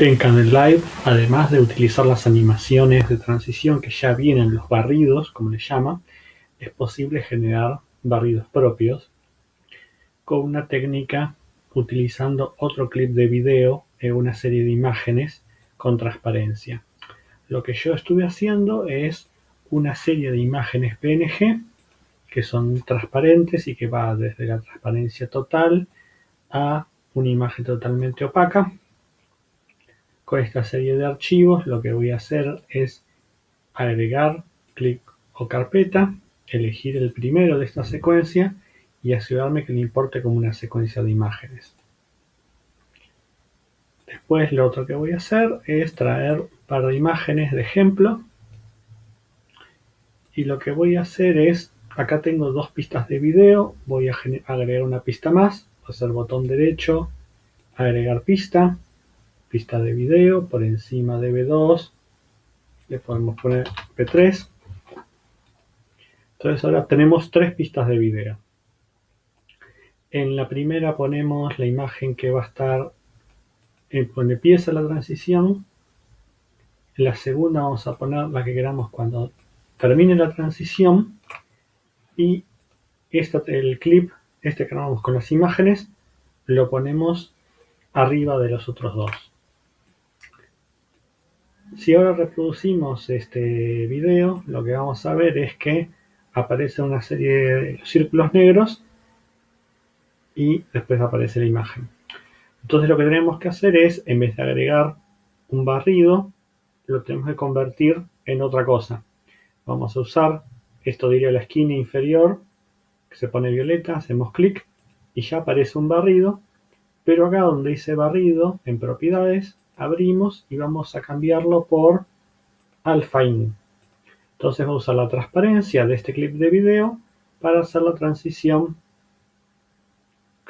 En Live, además de utilizar las animaciones de transición que ya vienen los barridos, como le llama, es posible generar barridos propios con una técnica utilizando otro clip de video en una serie de imágenes con transparencia. Lo que yo estuve haciendo es una serie de imágenes PNG que son transparentes y que va desde la transparencia total a una imagen totalmente opaca con esta serie de archivos lo que voy a hacer es agregar clic o carpeta, elegir el primero de esta secuencia y asegurarme que le importe como una secuencia de imágenes. Después lo otro que voy a hacer es traer un par de imágenes de ejemplo y lo que voy a hacer es, acá tengo dos pistas de video, voy a agregar una pista más, hacer botón derecho, agregar pista, pista de video, por encima de B2 le podemos poner P3. Entonces ahora tenemos tres pistas de video. En la primera ponemos la imagen que va a estar en donde empieza la transición. En la segunda vamos a poner la que queramos cuando termine la transición. Y este, el clip, este que grabamos con las imágenes, lo ponemos arriba de los otros dos. Si ahora reproducimos este video, lo que vamos a ver es que aparece una serie de círculos negros y después aparece la imagen. Entonces lo que tenemos que hacer es, en vez de agregar un barrido, lo tenemos que convertir en otra cosa. Vamos a usar, esto diría la esquina inferior, que se pone violeta, hacemos clic y ya aparece un barrido, pero acá donde dice barrido, en propiedades, abrimos y vamos a cambiarlo por alpha in. Entonces vamos a usar la transparencia de este clip de video para hacer la transición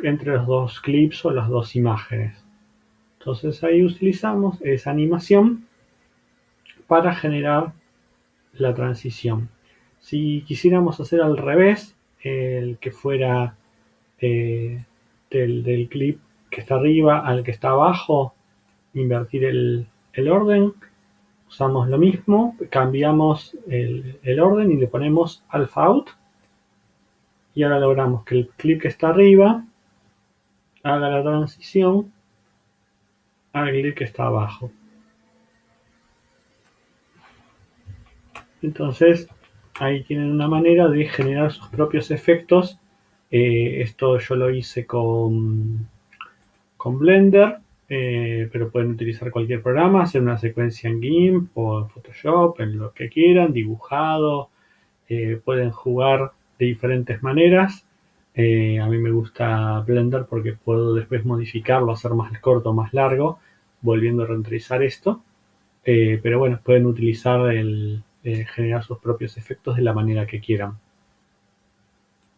entre los dos clips o las dos imágenes. Entonces ahí utilizamos esa animación para generar la transición. Si quisiéramos hacer al revés, el que fuera eh, del, del clip que está arriba al que está abajo, invertir el, orden, usamos lo mismo, cambiamos el, orden y le ponemos alpha out y ahora logramos que el clip que está arriba haga la transición al clip que está abajo. Entonces, ahí tienen una manera de generar sus propios efectos. Eh, esto yo lo hice con, con Blender eh, pero pueden utilizar cualquier programa, hacer una secuencia en GIMP o en Photoshop, en lo que quieran, dibujado, eh, pueden jugar de diferentes maneras. Eh, a mí me gusta Blender porque puedo después modificarlo, hacer más corto, más largo, volviendo a renderizar esto. pero bueno, pueden utilizar el generar sus propios efectos de la manera que quieran.